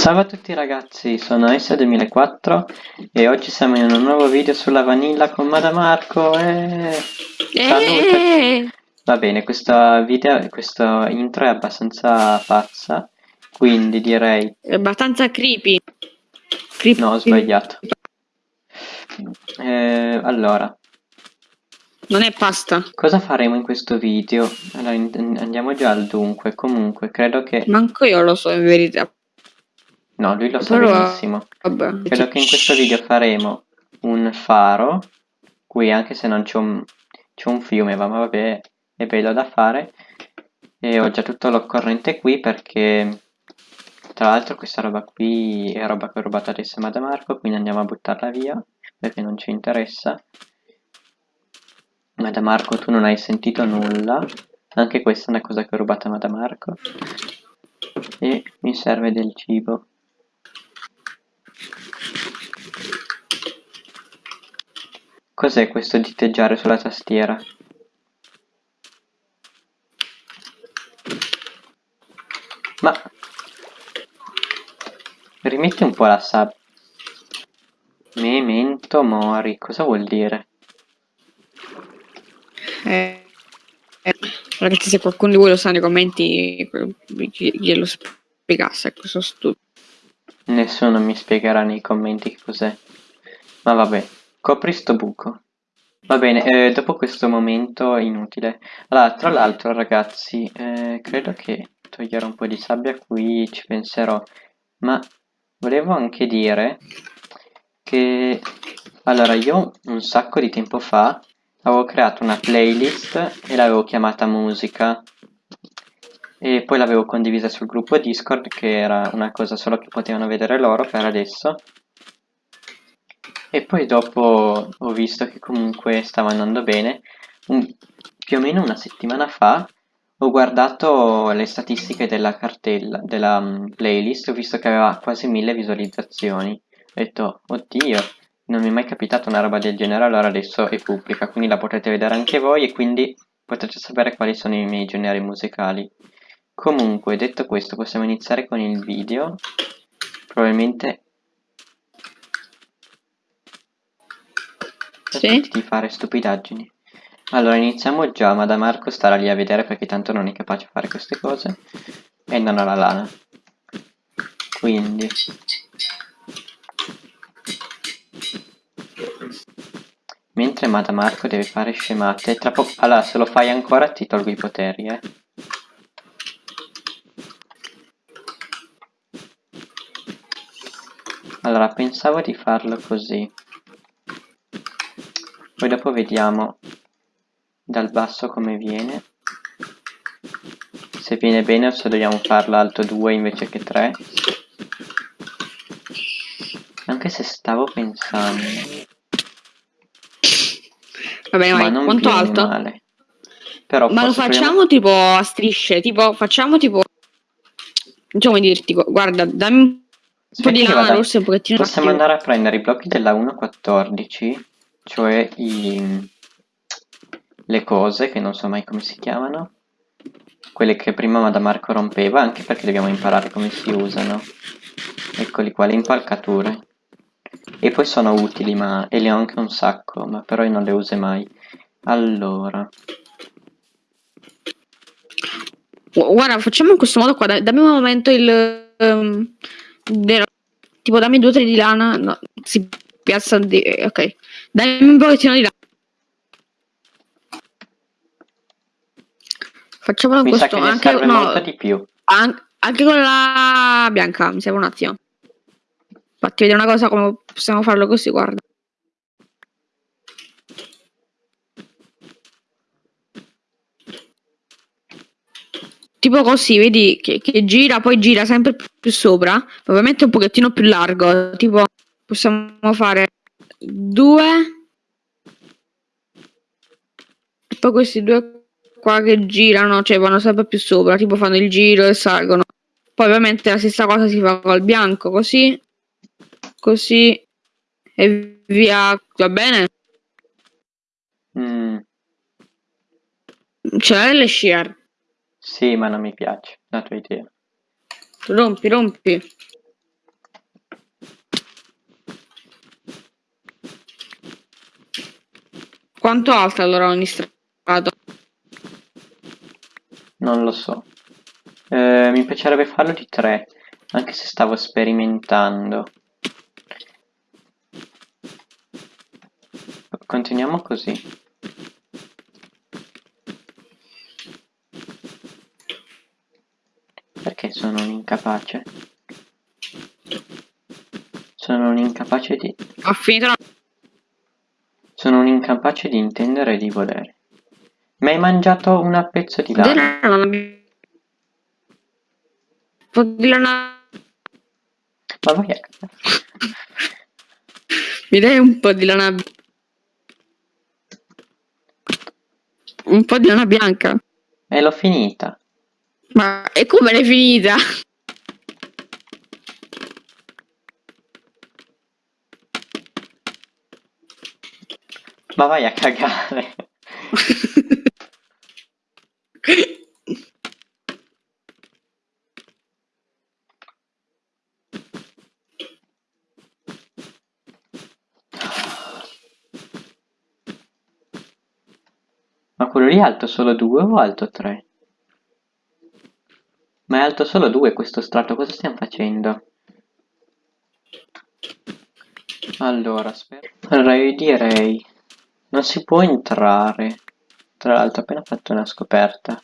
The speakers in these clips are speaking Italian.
Ciao a tutti ragazzi, sono S2004 e oggi siamo in un nuovo video sulla vanilla con Madamarco e... Salute! Eh, Va bene, questa video, questo intro è abbastanza pazza, quindi direi... È abbastanza creepy. creepy. No, ho sbagliato. Eh, allora, Non è pasta. cosa faremo in questo video? Allora, andiamo già al dunque, comunque, credo che... Manco io lo so in verità. No, lui lo sa Però, benissimo. Vabbè. Credo che in questo video faremo un faro, qui anche se non c'è un, c'è un fiume, ma vabbè, è bello da fare. E ho già tutto l'occorrente qui perché, tra l'altro, questa roba qui è roba che ho rubato adesso a Marco, quindi andiamo a buttarla via perché non ci interessa. Marco, tu non hai sentito nulla. Anche questa è una cosa che ho rubato a Marco. E mi serve del cibo. Cos'è questo diteggiare sulla tastiera? Ma... Rimetti un po' la sabbia. Memento mori, cosa vuol dire? Eh, eh, ragazzi, se qualcuno di voi lo sa nei commenti, gli- glielo spiegasse. Ecco, sono stupido. Nessuno mi spiegherà nei commenti che cos'è. Ma vabbè, copri sto buco. Va bene, eh, dopo questo momento inutile. Allora, tra l'altro ragazzi, eh, credo che toglierò un po' di sabbia qui, ci penserò. Ma volevo anche dire che... Allora, io un sacco di tempo fa avevo creato una playlist e l'avevo chiamata musica e poi l'avevo condivisa sul gruppo Discord che era una cosa solo che potevano vedere loro per adesso e poi dopo ho visto che comunque stava andando bene. Un, più o meno una settimana fa ho guardato le statistiche della cartella della um, playlist. Ho visto che aveva quasi mille visualizzazioni. Ho detto oddio non mi è mai capitato una roba del genere allora adesso è pubblica quindi la potrete vedere anche voi e quindi potrete sapere quali sono i miei generi musicali. Comunque, detto questo, possiamo iniziare con il video. Probabilmente... Sì. Di fare stupidaggini. Allora, iniziamo già, ma da Marco starà lì a vedere perché tanto non è capace a fare queste cose. E non ha la lana. Quindi... Mentre Madamarco deve fare scemate, tra poco... Allora, se lo fai ancora ti tolgo i poteri, eh. Allora, pensavo di farlo così. Poi dopo vediamo dal basso come viene. Se viene bene o se dobbiamo farlo alto 2 invece che 3. Anche se stavo pensando. Vabbè, Ma vai, non quanto alto? male. Però Ma lo forse facciamo tipo a strisce, tipo facciamo tipo... Non so come dirti, gu- guarda, dammi un po' di lana vada- rossa e un pochettino Possiamo andare a prendere i blocchi della 1.14, cioè i... le cose, che non so mai come si chiamano, quelle che prima Madamarco rompeva, anche perché dobbiamo imparare come si usano. Eccoli qua, le impalcature. E poi sono utili, ma... e le ho anche un sacco, ma però io non le uso mai. Allora, Gu- Guarda, facciamo in questo modo qua, dammi un momento il... del- tipo dammi due o tre di lana, no, si piazza di... eh, ok. Dammi un pochettino di lana. Facciamolo mi questo, anche, no, molto di più. an- anche con la bianca, mi serve un attimo. Fatti vedere una cosa come possiamo farlo così, guarda. Tipo così, vedi che, che gira, poi gira sempre più sopra. Ovviamente un pochettino più largo. Tipo, possiamo fare due. E poi questi due qua che girano, cioè vanno sempre più sopra. Tipo fanno il giro e salgono. Poi ovviamente la stessa cosa si fa col bianco, così. Così. E via. Va bene? Mm, Ce l'hai le shear. sì, ma non mi piace la tua idea. Rompi, rompi. Quanto alta allora ogni strato? Non lo so. Eh, mi piacerebbe farlo di tre, anche se stavo sperimentando. Continuiamo così. Perché sono un incapace? Sono un incapace di... Ho finito la... Incapace di intendere e di volere. Mi hai mangiato una pezzo di lana. Un po' di lana... Ma vai a... Mi dai un po' di lana... Un po' di lana bianca? E l'ho finita. Ma e come l'hai finita? Ma vai a cagare. Ma quello lì è alto solo 2 o alto 3? Ma è alto solo 2 questo strato, cosa stiamo facendo? Allora, aspetta. Allora io direi... Non si può entrare. Tra l'altro ho appena fatto una scoperta.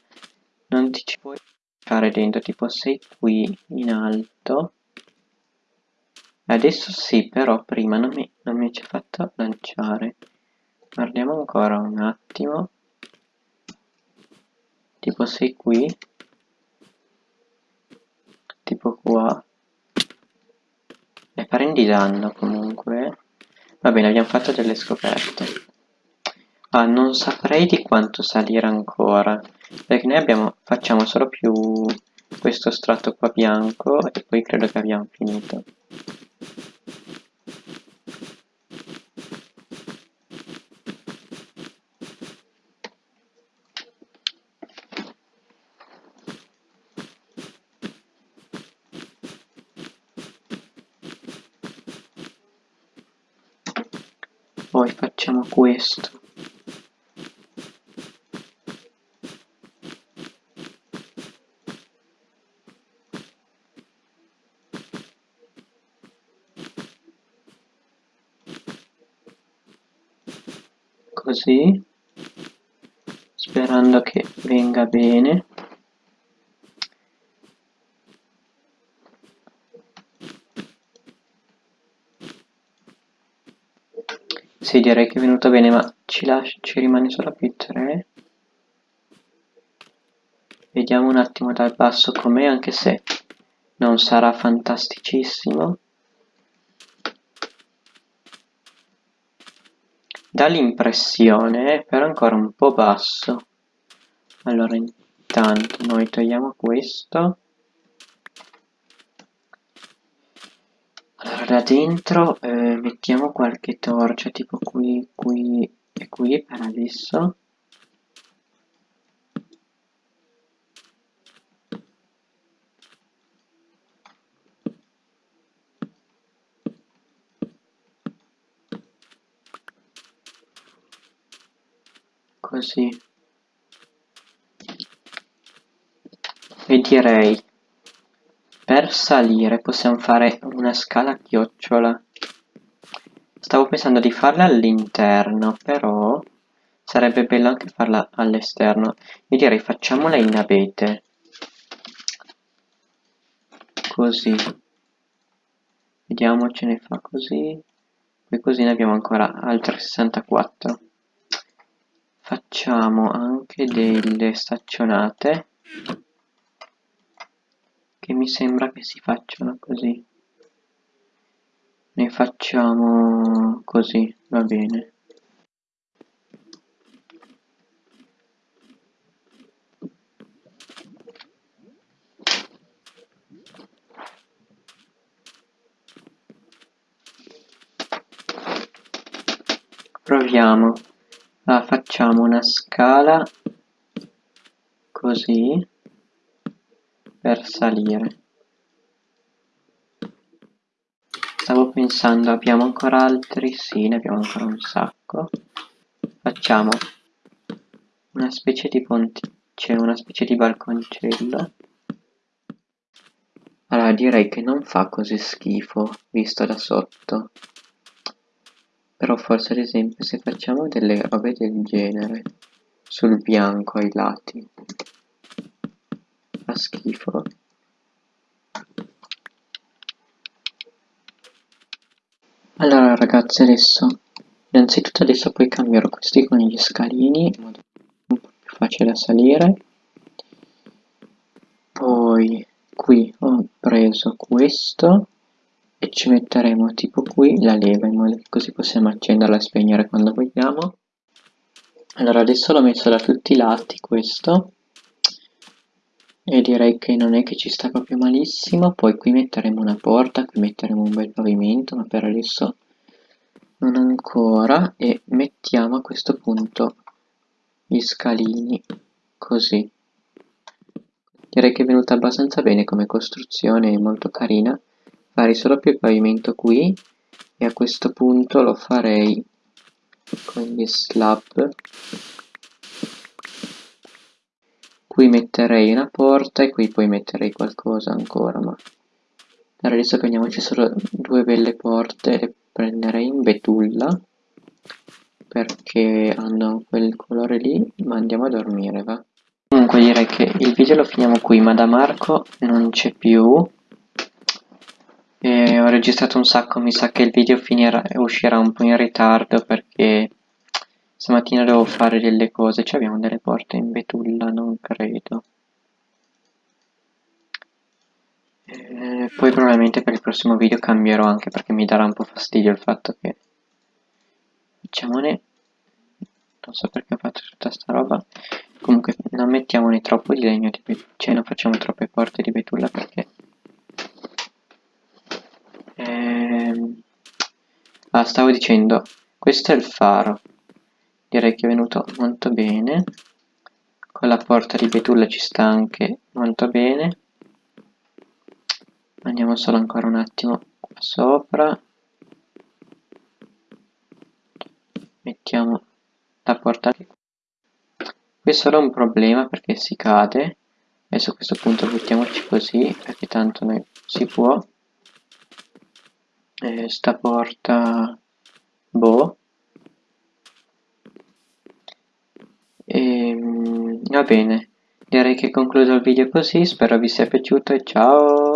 Non ti ci puoi fare dentro, tipo sei qui in alto. Adesso sì, però prima non mi, non mi ci ha fatto lanciare. Guardiamo ancora un attimo. Tipo sei qui. Tipo qua. E prendi danno comunque. Va bene, abbiamo fatto delle scoperte. Ah, non saprei di quanto salire ancora, perché noi abbiamo, facciamo solo più questo strato qua bianco e poi credo che abbiamo finito. Poi facciamo questo. Così sperando che venga bene. Sì direi che è venuto bene ma ci, lascia, ci rimane solo più 3 vediamo un attimo dal basso com'è anche se non sarà fantasticissimo dà l'impressione però ancora un po' basso. Allora intanto noi togliamo questo. Allora da dentro eh, mettiamo qualche torcia tipo qui qui e qui per adesso così e direi per salire possiamo fare una scala a chiocciola. Stavo pensando di farla all'interno però sarebbe bello anche farla all'esterno. Io direi facciamola in abete. Così. Vediamo ce ne fa così. Poi così ne abbiamo ancora altre 64 facciamo anche delle staccionate che mi sembra che si facciano così. Ne facciamo così va bene. Proviamo la facciamo una scala così per salire stavo pensando abbiamo ancora altri sì ne abbiamo ancora un sacco facciamo una specie di ponte, c'è una specie di balconcello. Allora direi che non fa così schifo visto da sotto. Però forse ad esempio se facciamo delle robe del genere sul bianco ai lati fa schifo. Allora ragazzi adesso innanzitutto adesso poi cambierò questi con gli scalini in modo un po' più facile da salire poi qui ho preso questo e ci metteremo tipo qui la leva in modo che così possiamo accenderla e spegnere quando vogliamo. Allora adesso l'ho messo da tutti i lati questo. E direi che non è che ci sta proprio malissimo. Poi qui metteremo una porta qui metteremo un bel pavimento ma per adesso non ancora. E mettiamo a questo punto gli scalini così. Direi che è venuta abbastanza bene come costruzione molto carina farei solo più il pavimento qui e a questo punto lo farei con gli slab. Qui metterei una porta e qui poi metterei qualcosa ancora ma per adesso prendiamoci solo due belle porte e prenderei in betulla perché hanno quel colore lì ma andiamo a dormire va. Comunque direi che il video lo finiamo qui ma da Marco non c'è più e ho registrato un sacco mi sa che il video finirà, uscirà un po' in ritardo perché Stamattina devo fare delle cose, cioè abbiamo delle porte in betulla, non credo. E poi probabilmente per il prossimo video cambierò anche perché mi darà un po' fastidio il fatto che... Facciamone... Non so perché ho fatto tutta sta roba. Comunque non mettiamone troppo di legno betulla, cioè non facciamo troppe porte di betulla perché... Ehm... Ah, stavo dicendo, questo è il faro. Direi che è venuto molto bene. Con la porta di betulla ci sta anche molto bene. Andiamo solo ancora un attimo qua sopra. Mettiamo la porta qui è solo un problema perché si cade. Adesso a questo punto buttiamoci così perché tanto noi si può e sta porta boh. E, ehm, va bene, direi che concludo il video così, spero vi sia piaciuto. E ciao!